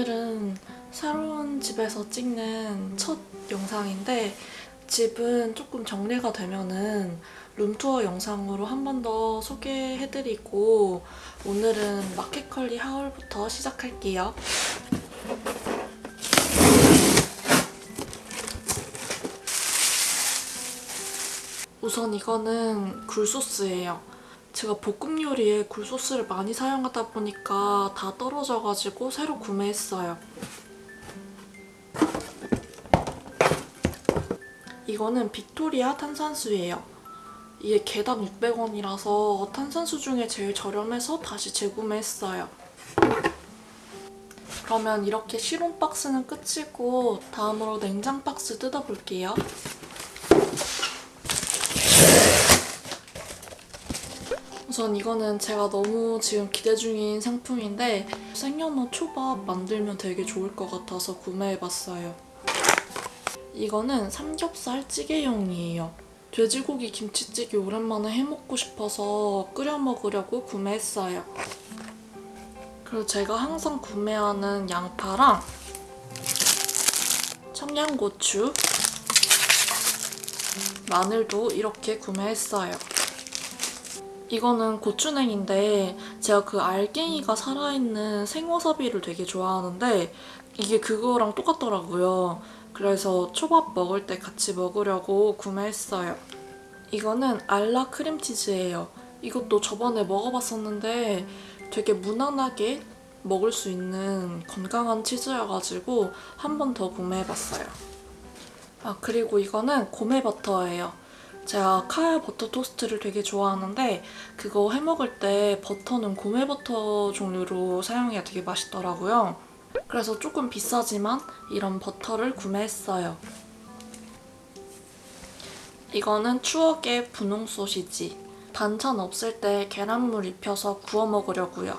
오늘은 새로운 집에서 찍는 첫 영상인데 집은 조금 정리가 되면은 룸투어 영상으로 한 번 더 소개해드리고 오늘은 마켓컬리 하울부터 시작할게요. 우선 이거는 굴소스예요 제가 볶음 요리에 굴소스를 많이 사용하다 보니까 다 떨어져가지고 새로 구매했어요. 이거는 빅토리아 탄산수예요. 이게 개당 600원이라서 탄산수 중에 제일 저렴해서 다시 재구매했어요. 그러면 이렇게 실온 박스는 끝이고 다음으로 냉장 박스 뜯어볼게요. 우선 이거는 제가 너무 지금 기대 중인 상품인데 생연어 초밥 만들면 되게 좋을 것 같아서 구매해봤어요. 이거는 삼겹살 찌개용이에요. 돼지고기 김치찌개 오랜만에 해먹고 싶어서 끓여 먹으려고 구매했어요. 그리고 제가 항상 구매하는 양파랑 청양고추, 마늘도 이렇게 구매했어요. 이거는 고추냉인데 제가 그 알갱이가 살아있는 생와사비를 되게 좋아하는데 이게 그거랑 똑같더라고요. 그래서 초밥 먹을 때 같이 먹으려고 구매했어요. 이거는 알라 크림치즈예요. 이것도 저번에 먹어봤었는데 되게 무난하게 먹을 수 있는 건강한 치즈여가지고 한 번 더 구매해봤어요. 아 그리고 이거는 고메버터예요. 제가 카야 버터 토스트를 되게 좋아하는데 그거 해먹을 때 버터는 고메 버터 종류로 사용해야 되게 맛있더라고요. 그래서 조금 비싸지만 이런 버터를 구매했어요. 이거는 추억의 분홍 소시지. 반찬 없을 때 계란물 입혀서 구워 먹으려고요.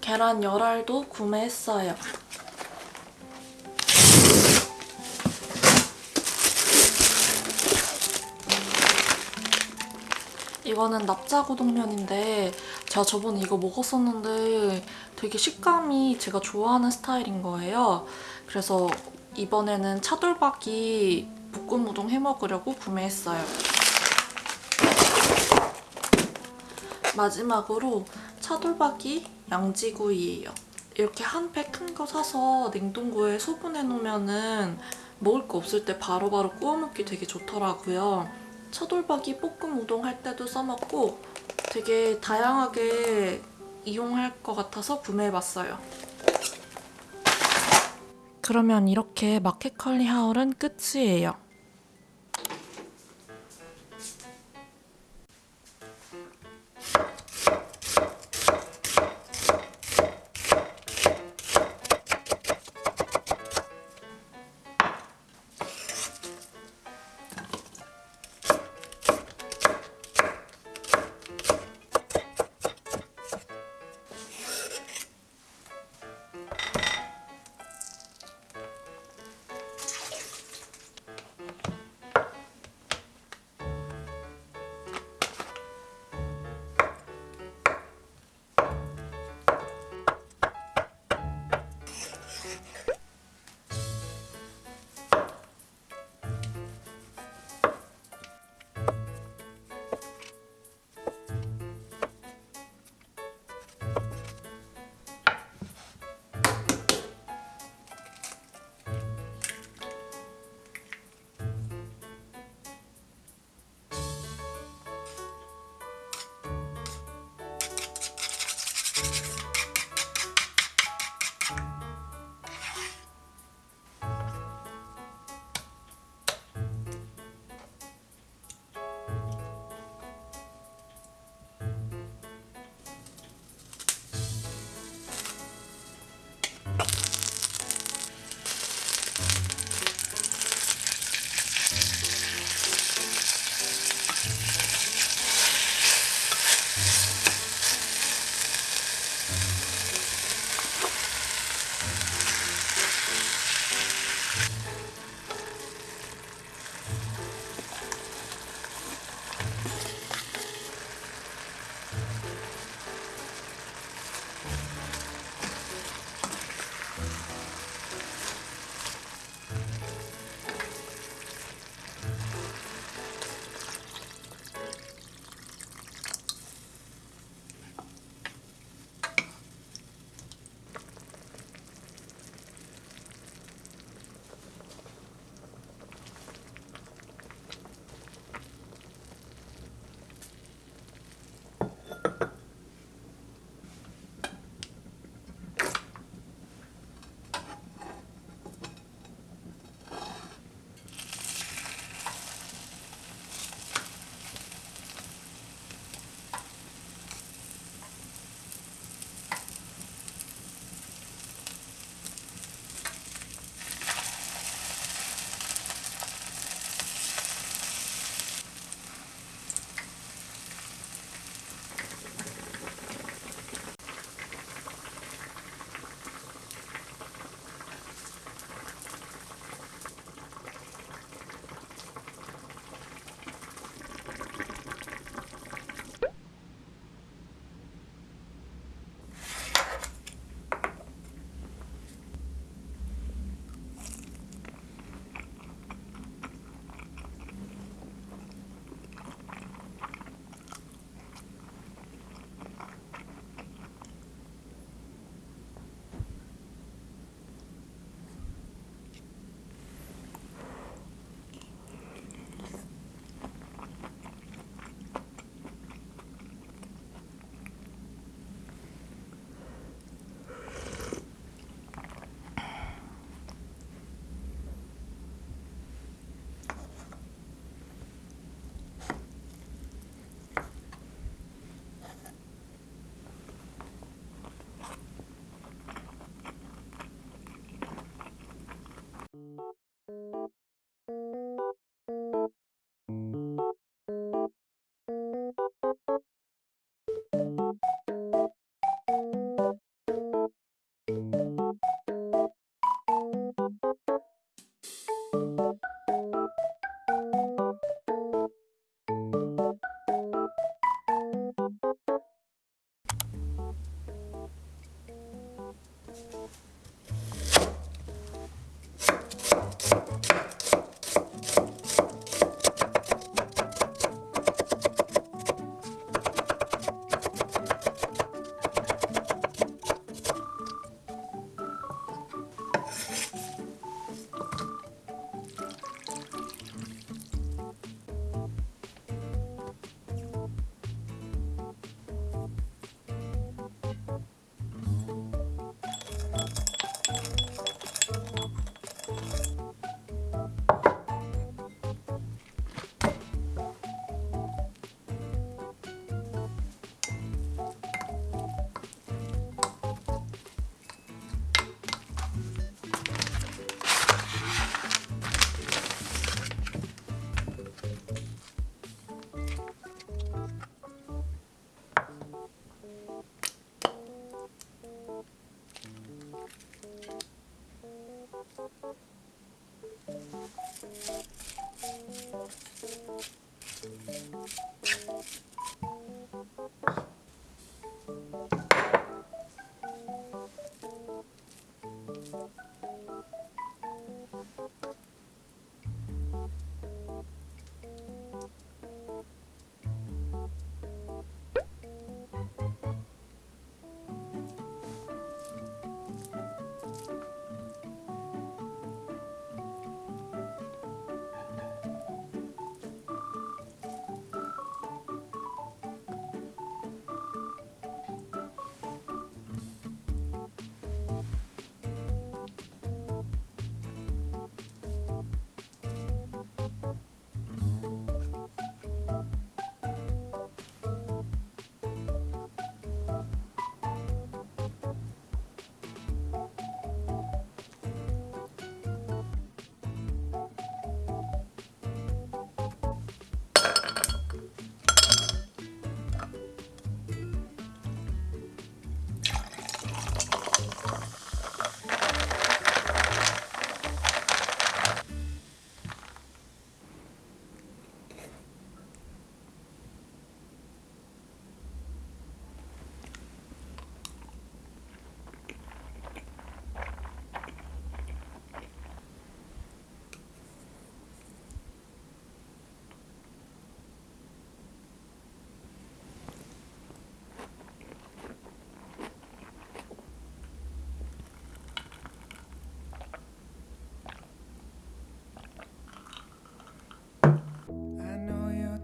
계란 열알도 구매했어요. 이거는 납작우동면인데 제가 저번에 이거 먹었었는데 되게 식감이 제가 좋아하는 스타일인 거예요. 그래서 이번에는 차돌박이 볶음 우동 해먹으려고 구매했어요. 마지막으로 차돌박이 양지구이예요. 이렇게 한 팩 큰 거 사서 냉동고에 소분해 놓으면 먹을 거 없을 때 바로 바로 구워 먹기 되게 좋더라고요. 차돌박이 볶음 우동 할 때도 써먹고 되게 다양하게 이용할 것 같아서 구매해봤어요. 그러면 이렇게 마켓컬리 하울은 끝이에요.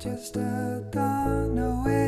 Just a dawn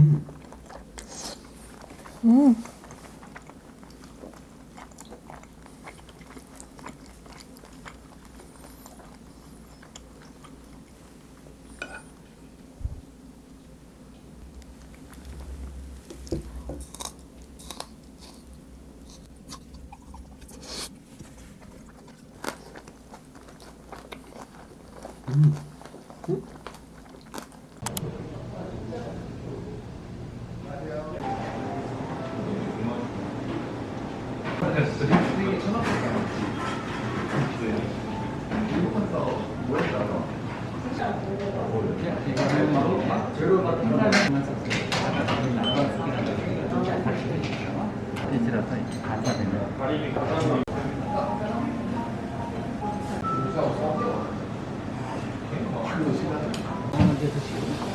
Mm. 어, 이제 드시고.